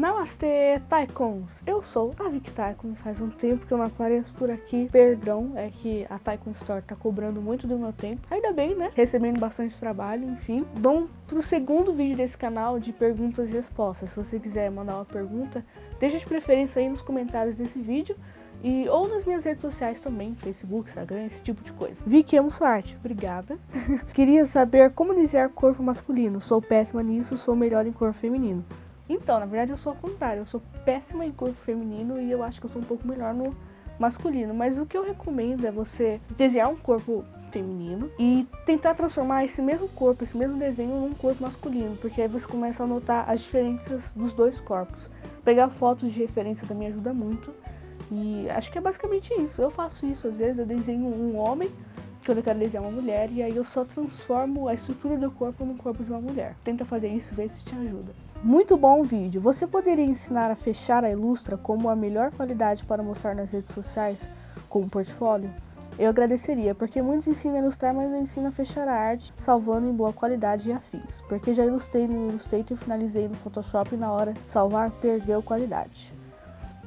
Namastê, Taikons! Eu sou a Vic Taikon, faz um tempo que eu não apareço por aqui. Perdão, é que a Taikon Store tá cobrando muito do meu tempo. Ainda bem, né? Recebendo bastante trabalho, enfim. Vamos pro segundo vídeo desse canal de perguntas e respostas. Se você quiser mandar uma pergunta, deixa de preferência aí nos comentários desse vídeo. E, ou nas minhas redes sociais também, Facebook, Instagram, esse tipo de coisa. Vicky, amo sua arte. Obrigada. Queria saber como desenhar corpo masculino. Sou péssima nisso, sou melhor em corpo feminino. Então, na verdade eu sou ao contrário, eu sou péssima em corpo feminino e eu acho que eu sou um pouco melhor no masculino. Mas o que eu recomendo é você desenhar um corpo feminino e tentar transformar esse mesmo corpo, esse mesmo desenho num corpo masculino, porque aí você começa a notar as diferenças dos dois corpos. Pegar fotos de referência também ajuda muito. E acho que é basicamente isso. Eu faço isso às vezes, eu desenho um homem quando eu quero desenhar uma mulher e aí eu só transformo a estrutura do corpo no corpo de uma mulher. Tenta fazer isso vê se te ajuda. Muito bom vídeo. Você poderia ensinar a fechar a Ilustra como a melhor qualidade para mostrar nas redes sociais como portfólio? Eu agradeceria, porque muitos ensinam a ilustrar, mas não ensinam a fechar a arte, salvando em boa qualidade e afins. Porque já ilustrei no Illustrator, finalizei no Photoshop e na hora de salvar perdeu qualidade.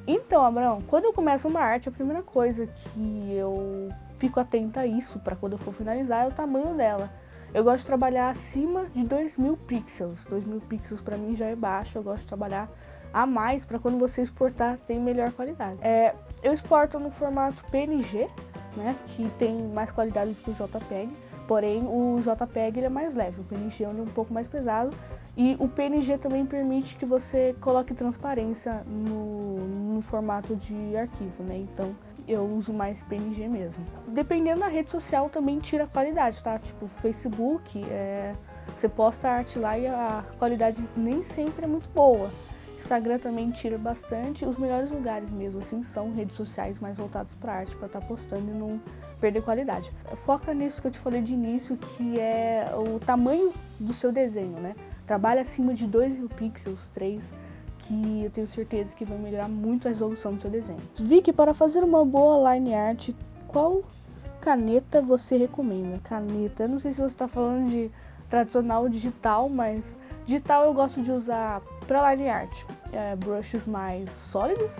Então, Abraão, quando eu começo uma arte, a primeira coisa que eu fico atenta a isso para quando eu for finalizar é o tamanho dela. Eu gosto de trabalhar acima de 2000 pixels. 2000 pixels para mim já é baixo, eu gosto de trabalhar a mais para quando você exportar tem melhor qualidade. É, eu exporto no formato PNG, né, que tem mais qualidade do que o JPEG, porém o JPEG ele é mais leve, o PNG é um pouco mais pesado e o PNG também permite que você coloque transparência no, no formato de arquivo, né, então eu uso mais PNG mesmo. Dependendo da rede social também tira qualidade, tá? Tipo, Facebook, é... você posta arte lá e a qualidade nem sempre é muito boa. Instagram também tira bastante. Os melhores lugares mesmo, assim, são redes sociais mais voltadas para arte, para estar tá postando e não perder qualidade. Foca nisso que eu te falei de início, que é o tamanho do seu desenho, né? Trabalha acima de 2 mil pixels, 3 que eu tenho certeza que vai melhorar muito a resolução do seu desenho. Vicky, para fazer uma boa line art, qual caneta você recomenda? Caneta, eu não sei se você está falando de tradicional digital, mas digital eu gosto de usar para line art é, brushes mais sólidos,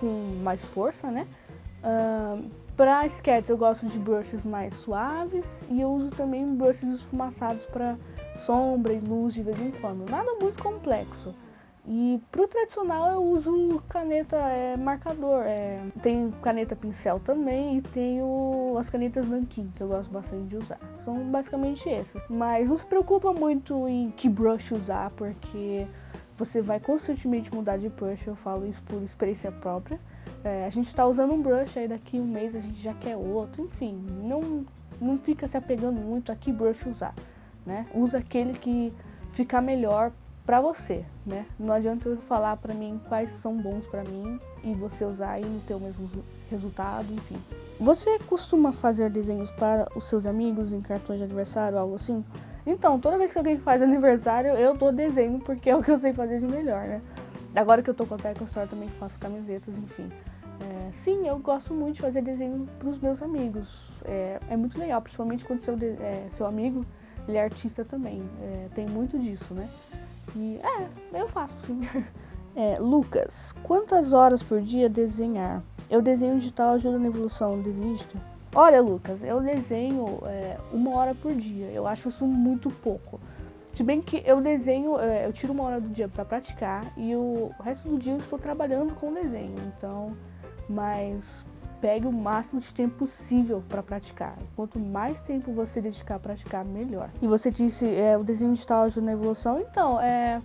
com mais força, né? Uh, para sketch eu gosto de brushes mais suaves e eu uso também brushes esfumaçados para sombra e luz de vez em quando. Nada muito complexo. E pro tradicional eu uso caneta é, marcador, é, tem caneta pincel também e tenho as canetas Nankin, que eu gosto bastante de usar. São basicamente essas. Mas não se preocupa muito em que brush usar, porque você vai constantemente mudar de brush, eu falo isso por experiência própria. É, a gente está usando um brush, aí daqui um mês a gente já quer outro, enfim, não, não fica se apegando muito a que brush usar, né? Usa aquele que ficar melhor para você, né? Não adianta eu falar para mim quais são bons para mim e você usar e não ter o mesmo resultado, enfim. Você costuma fazer desenhos para os seus amigos em cartões de aniversário, algo assim? Então, toda vez que alguém faz aniversário, eu dou desenho, porque é o que eu sei fazer de melhor, né? Agora que eu tô com a Teco Store, também faço camisetas, enfim. É, sim, eu gosto muito de fazer desenho para os meus amigos. É, é, muito legal, principalmente quando seu, é, seu amigo ele é artista também. É, tem muito disso, né? E é, eu faço sim. É, Lucas, quantas horas por dia desenhar? Eu desenho digital ajuda na evolução desenhística? Olha, Lucas, eu desenho é, uma hora por dia. Eu acho isso muito pouco. Se bem que eu desenho, é, eu tiro uma hora do dia para praticar e o resto do dia eu estou trabalhando com desenho. Então, mas pegue o máximo de tempo possível para praticar. Quanto mais tempo você dedicar a praticar, melhor. E você disse é, o desenho digital ajuda na evolução, então é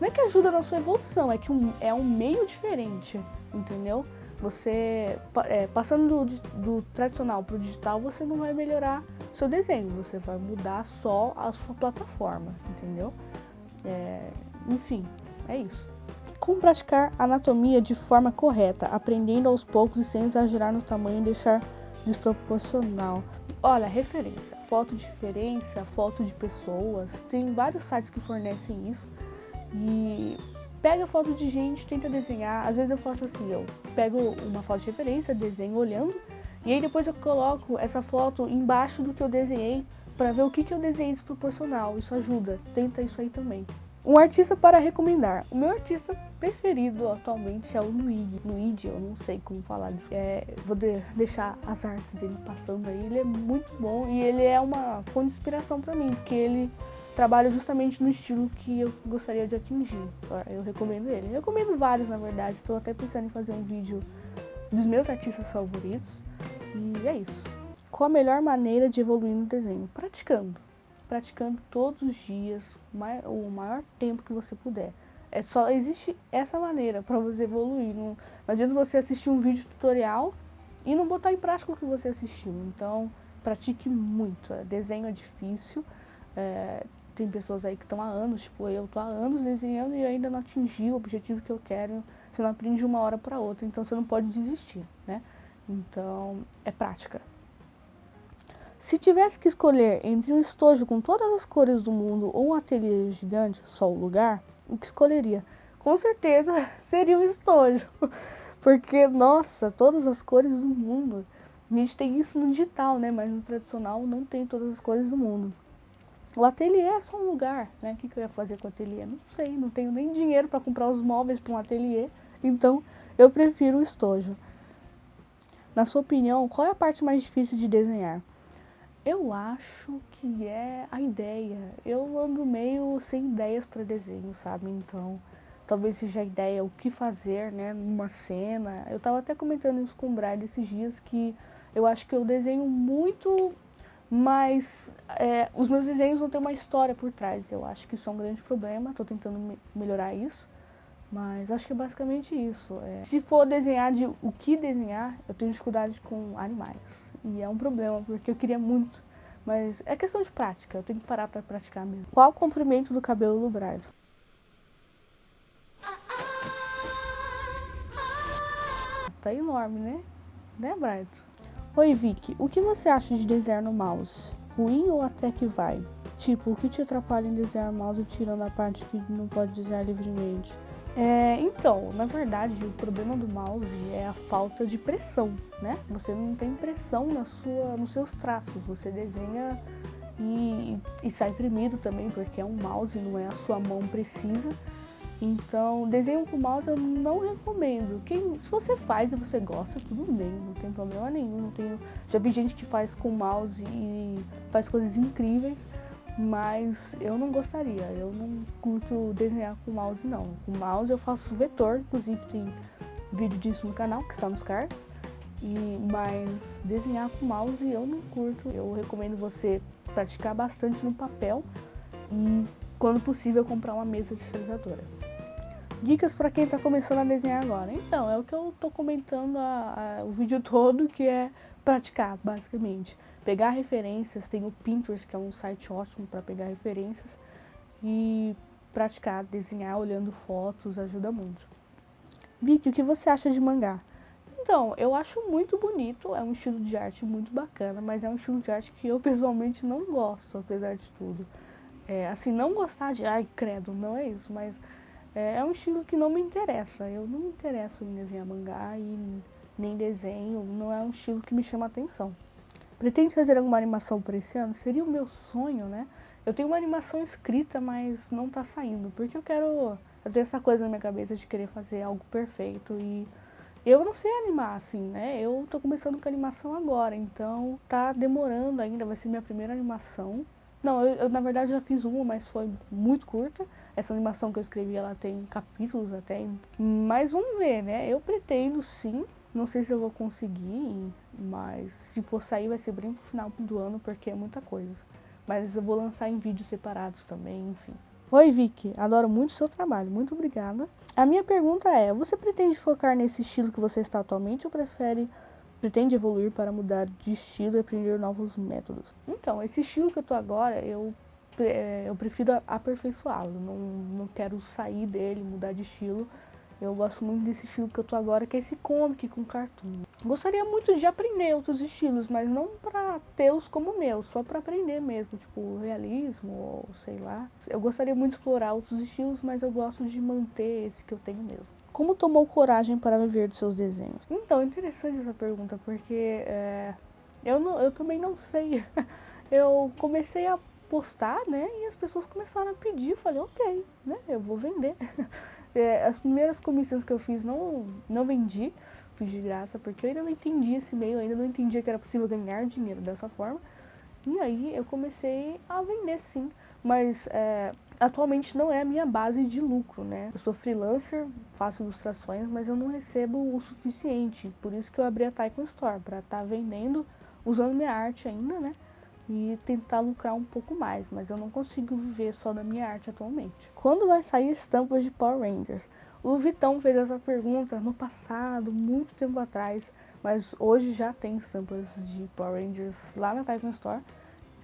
não é que ajuda na sua evolução, é que um, é um meio diferente, entendeu? Você é, passando do, do tradicional para o digital, você não vai melhorar seu desenho, você vai mudar só a sua plataforma, entendeu? É, enfim, é isso. Como praticar anatomia de forma correta, aprendendo aos poucos e sem exagerar no tamanho e deixar desproporcional. Olha, referência, foto de referência, foto de pessoas, tem vários sites que fornecem isso. E pega foto de gente, tenta desenhar. Às vezes eu faço assim, eu pego uma foto de referência, desenho olhando, e aí depois eu coloco essa foto embaixo do que eu desenhei para ver o que, que eu desenhei desproporcional. Isso ajuda, tenta isso aí também. Um artista para recomendar. O meu artista preferido atualmente é o Luigi. Luigi, eu não sei como falar disso. É, vou de deixar as artes dele passando aí. Ele é muito bom e ele é uma fonte de inspiração para mim, porque ele trabalha justamente no estilo que eu gostaria de atingir. Eu recomendo ele. Eu recomendo vários, na verdade. Estou até pensando em fazer um vídeo dos meus artistas favoritos. E é isso. Qual a melhor maneira de evoluir no desenho? Praticando praticando todos os dias, o maior tempo que você puder. É só existe essa maneira para você evoluir. Não, não adianta você assistir um vídeo tutorial e não botar em prática o que você assistiu. Então, pratique muito. É, desenho é difícil. É, tem pessoas aí que estão há anos, tipo eu tô há anos desenhando e ainda não atingi o objetivo que eu quero. Você não aprende de uma hora para outra, então você não pode desistir, né? Então, é prática. Se tivesse que escolher entre um estojo com todas as cores do mundo ou um ateliê gigante, só o lugar, o que escolheria? Com certeza seria um estojo. Porque, nossa, todas as cores do mundo. A gente tem isso no digital, né? Mas no tradicional não tem todas as cores do mundo. O ateliê é só um lugar, né? O que, que eu ia fazer com o ateliê? Não sei, não tenho nem dinheiro para comprar os móveis para um ateliê. Então, eu prefiro o estojo. Na sua opinião, qual é a parte mais difícil de desenhar? Eu acho que é a ideia. Eu ando meio sem ideias para desenho, sabe? Então, talvez seja a ideia o que fazer, né, numa cena. Eu tava até comentando isso com o Brad esses dias que eu acho que eu desenho muito, mas é, os meus desenhos não têm uma história por trás. Eu acho que isso é um grande problema. Tô tentando me melhorar isso. Mas acho que é basicamente isso. É. Se for desenhar de o que desenhar, eu tenho dificuldade com animais. E é um problema, porque eu queria muito. Mas é questão de prática, eu tenho que parar pra praticar mesmo. Qual o comprimento do cabelo do Brian? Tá enorme, né? Né, Brian? Oi, Vicky. O que você acha de desenhar no mouse? Ruim ou até que vai? Tipo, o que te atrapalha em desenhar mouse tirando a parte que não pode desenhar livremente? É, então, na verdade, o problema do mouse é a falta de pressão, né? Você não tem pressão na sua, nos seus traços, você desenha e, e sai tremido também, porque é um mouse, não é a sua mão precisa. Então, desenho com mouse eu não recomendo. Quem, se você faz e você gosta, tudo bem, não tem problema nenhum. Não tenho, já vi gente que faz com mouse e faz coisas incríveis, mas eu não gostaria, eu não curto desenhar com mouse não. Com mouse eu faço vetor, inclusive tem vídeo disso no canal, que está nos cards. E, mas desenhar com mouse eu não curto. Eu recomendo você praticar bastante no papel e, quando possível, comprar uma mesa digitalizadora. Dicas para quem está começando a desenhar agora. Então, é o que eu estou comentando a, a, o vídeo todo, que é praticar, basicamente pegar referências, tem o Pinterest, que é um site ótimo para pegar referências, e praticar, desenhar olhando fotos ajuda muito. Vicky, o que você acha de mangá? Então, eu acho muito bonito, é um estilo de arte muito bacana, mas é um estilo de arte que eu pessoalmente não gosto, apesar de tudo. É, assim, não gostar de, ai, credo, não é isso, mas é, é um estilo que não me interessa. Eu não me interesso em desenhar mangá e nem desenho, não é um estilo que me chama atenção. Pretende fazer alguma animação por esse ano? Seria o meu sonho, né? Eu tenho uma animação escrita, mas não tá saindo, porque eu quero... Eu tenho essa coisa na minha cabeça de querer fazer algo perfeito e... Eu não sei animar, assim, né? Eu tô começando com animação agora, então tá demorando ainda, vai ser minha primeira animação. Não, eu, eu, na verdade já fiz uma, mas foi muito curta. Essa animação que eu escrevi, ela tem capítulos até, mas vamos ver, né? Eu pretendo sim não sei se eu vou conseguir, mas se for sair vai ser bem no final do ano, porque é muita coisa. Mas eu vou lançar em vídeos separados também, enfim. Oi Vicky, adoro muito o seu trabalho, muito obrigada. A minha pergunta é, você pretende focar nesse estilo que você está atualmente ou prefere, pretende evoluir para mudar de estilo e aprender novos métodos? Então, esse estilo que eu tô agora, eu, é, eu prefiro aperfeiçoá-lo, não, não quero sair dele, mudar de estilo, eu gosto muito desse estilo que eu tô agora, que é esse comic com cartoon. Gostaria muito de aprender outros estilos, mas não pra tê-los como meus, só pra aprender mesmo, tipo realismo ou sei lá. Eu gostaria muito de explorar outros estilos, mas eu gosto de manter esse que eu tenho mesmo. Como tomou coragem para viver dos seus desenhos? Então, interessante essa pergunta, porque é, eu, não, eu também não sei. eu comecei a postar, né? E as pessoas começaram a pedir. Eu falei, ok, né? Eu vou vender. é, as primeiras comissões que eu fiz não, não vendi, fiz de graça, porque eu ainda não entendi esse meio, ainda não entendia que era possível ganhar dinheiro dessa forma. E aí eu comecei a vender sim, mas é, atualmente não é a minha base de lucro, né? Eu sou freelancer, faço ilustrações, mas eu não recebo o suficiente, por isso que eu abri a Taikon Store, para estar tá vendendo, usando minha arte ainda, né? E tentar lucrar um pouco mais, mas eu não consigo viver só da minha arte atualmente. Quando vai sair estampas de Power Rangers? O Vitão fez essa pergunta no passado, muito tempo atrás, mas hoje já tem estampas de Power Rangers lá na Titan Store.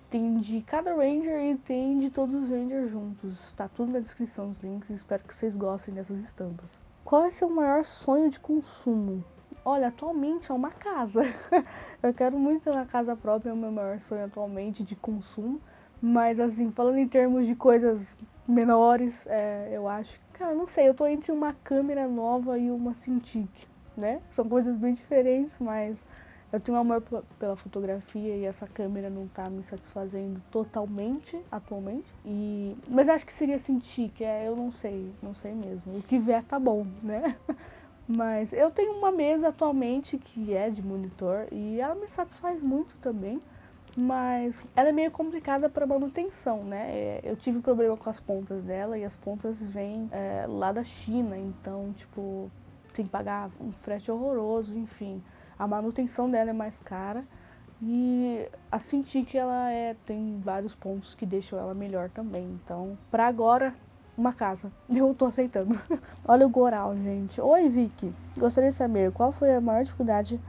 Tem de cada Ranger e tem de todos os Rangers juntos. Tá tudo na descrição os links, espero que vocês gostem dessas estampas. Qual é seu maior sonho de consumo? Olha, atualmente é uma casa. eu quero muito ter uma casa própria, é o meu maior sonho atualmente de consumo. Mas assim, falando em termos de coisas menores, é, eu acho. Cara, não sei, eu tô entre uma câmera nova e uma Cintiq, né? São coisas bem diferentes, mas eu tenho amor pela fotografia e essa câmera não tá me satisfazendo totalmente atualmente. E... Mas acho que seria Cintiq, é, eu não sei, não sei mesmo. O que vier tá bom, né? Mas eu tenho uma mesa atualmente que é de monitor e ela me satisfaz muito também mas ela é meio complicada para manutenção, né? É, eu tive problema com as pontas dela e as pontas vêm é, lá da China, então, tipo, tem que pagar um frete horroroso, enfim. A manutenção dela é mais cara e a sentir que ela é, tem vários pontos que deixam ela melhor também. Então, para agora, uma casa. Eu tô aceitando. Olha o Goral, gente. Oi, Vicky. Gostaria de saber qual foi a maior dificuldade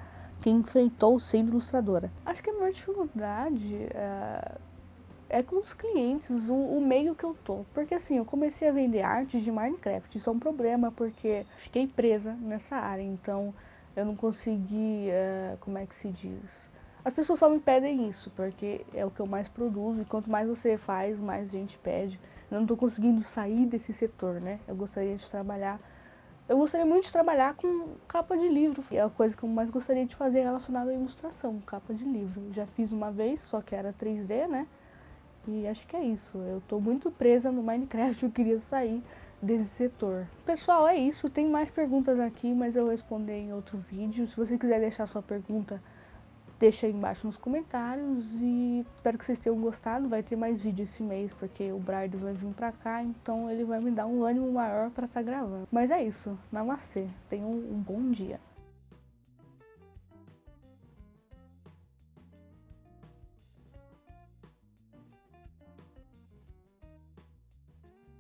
que enfrentou sendo ilustradora? Acho que a maior dificuldade é, é com os clientes, o, o, meio que eu tô. Porque assim, eu comecei a vender artes de Minecraft, isso é um problema porque fiquei presa nessa área, então eu não consegui, é, como é que se diz... As pessoas só me pedem isso, porque é o que eu mais produzo, e quanto mais você faz, mais gente pede. Eu não estou conseguindo sair desse setor, né? Eu gostaria de trabalhar eu gostaria muito de trabalhar com capa de livro. É a coisa que eu mais gostaria de fazer relacionada à ilustração, capa de livro. Já fiz uma vez, só que era 3D, né? E acho que é isso. Eu tô muito presa no Minecraft, eu queria sair desse setor. Pessoal, é isso. Tem mais perguntas aqui, mas eu vou responder em outro vídeo. Se você quiser deixar sua pergunta deixa aí embaixo nos comentários e espero que vocês tenham gostado. Vai ter mais vídeo esse mês, porque o Bride vai vir pra cá, então ele vai me dar um ânimo maior pra estar tá gravando. Mas é isso, namastê, tenham um bom dia.